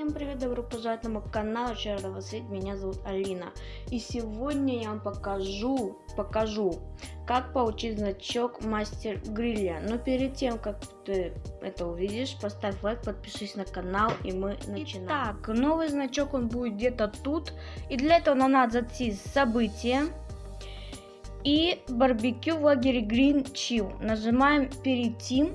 Всем привет, добро пожаловать на мой канал, еще видеть, меня зовут Алина. И сегодня я вам покажу, покажу, как получить значок Мастер Гриля. Но перед тем, как ты это увидишь, поставь лайк, подпишись на канал, и мы начинаем. Итак, новый значок, он будет где-то тут. И для этого нам надо зайти события. И барбекю в лагере Green Chill. Нажимаем перейти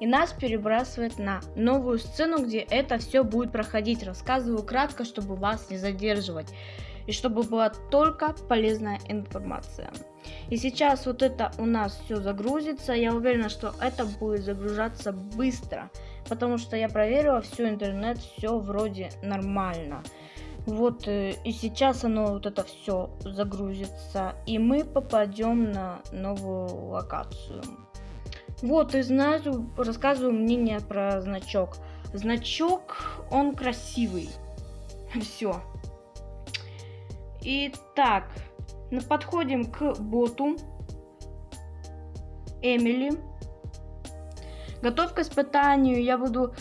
и нас перебрасывает на новую сцену, где это все будет проходить. Рассказываю кратко, чтобы вас не задерживать и чтобы была только полезная информация. И сейчас вот это у нас все загрузится. Я уверена, что это будет загружаться быстро, потому что я проверила все интернет, все вроде нормально. Вот э, и сейчас оно вот это все загрузится, и мы попадем на новую локацию. Вот, и знаю, рассказываю мнение про значок. Значок, он красивый. Все. Итак, подходим к боту. Эмили. Готов к испытанию. Я буду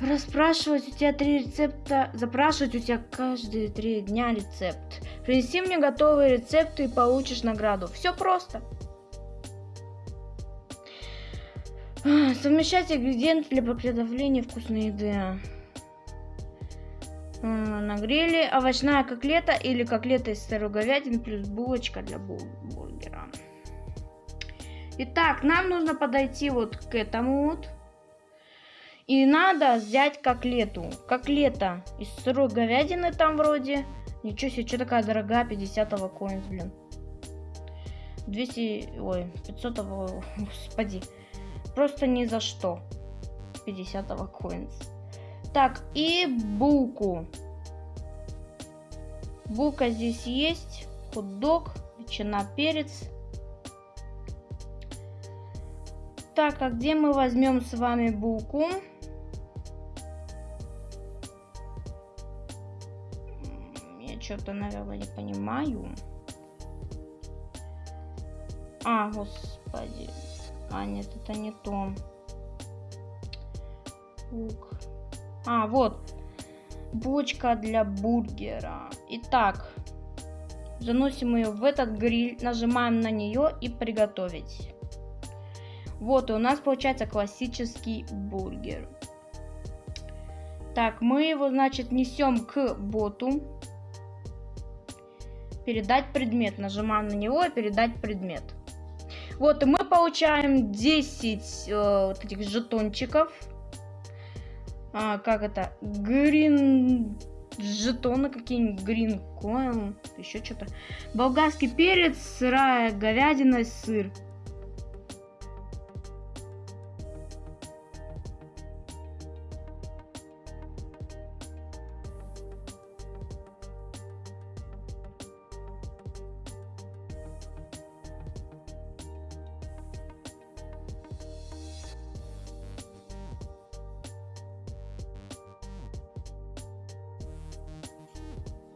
расспрашивать у тебя три рецепта, запрашивать у тебя каждые три дня рецепт. Принеси мне готовые рецепты и получишь награду. Все просто. Совмещать ингредиенты для приготовления вкусной еды. На гриле овощная котлета или котлета из сырой говядины плюс булочка для бургера. Итак, нам нужно подойти вот к этому вот. И надо взять котлету. Котлета из сырой говядины там вроде. Ничего себе, что такая дорогая, 50 коинс, блин. 200, ой, 500, господи. Просто ни за что. 50 коинс. Так, и булку. Булка здесь есть. Хот-дог, ветчина, перец. Так, а где мы возьмем с вами булку? Я что-то, наверное, не понимаю. А, господи. А, нет, это не то. Лук. А, вот. Бочка для бургера. Итак, заносим ее в этот гриль, нажимаем на нее и приготовить. Вот, и у нас получается классический бургер. Так, мы его, значит, несем к боту. Передать предмет. Нажимаем на него и передать предмет. Вот, и мы получаем 10 э, вот этих жетончиков. А, как это? Грин жетоны какие-нибудь, грин коин, еще что-то. Болгарский перец, сырая говядина, сыр.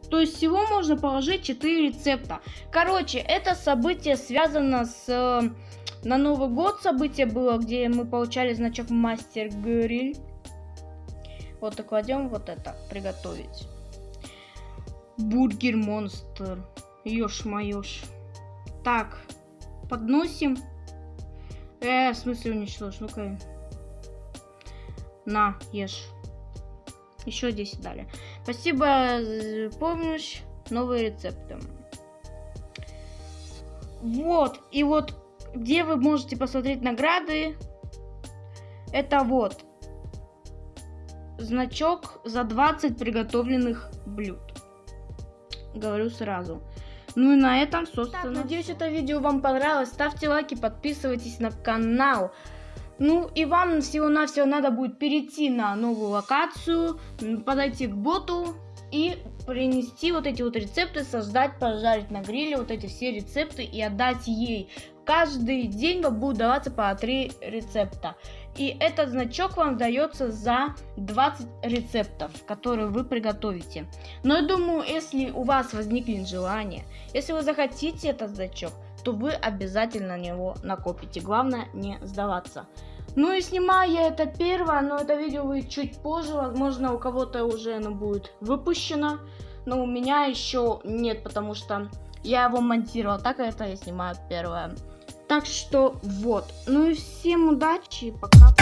То есть всего можно положить 4 рецепта. Короче, это событие связано с... Э, на Новый год событие было, где мы получали значок Мастер Гриль. Вот и кладем вот это, приготовить. Бургер Монстр. Ёж-моёж. Так, подносим. Э, в смысле уничтожь? Ну-ка. На, ешь. Еще 10 дали. Спасибо за помощь. Новые рецепты. Вот. И вот где вы можете посмотреть награды. Это вот. Значок за 20 приготовленных блюд. Говорю сразу. Ну и на этом, собственно, так, надеюсь, это видео вам понравилось. Ставьте лайки, подписывайтесь на канал. Ну и вам всего-навсего надо будет перейти на новую локацию, подойти к боту и принести вот эти вот рецепты, создать, пожарить на гриле вот эти все рецепты и отдать ей. Каждый день вам будет даваться по 3 рецепта. И этот значок вам дается за 20 рецептов, которые вы приготовите. Но я думаю, если у вас возникнет желание, если вы захотите этот значок, то вы обязательно на него накопите. Главное не сдаваться. Ну и снимаю я это первое, но это видео выйдет чуть позже, возможно у кого-то уже оно будет выпущено, но у меня еще нет, потому что я его монтировал, так это я снимаю первое. Так что вот, ну и всем удачи, пока.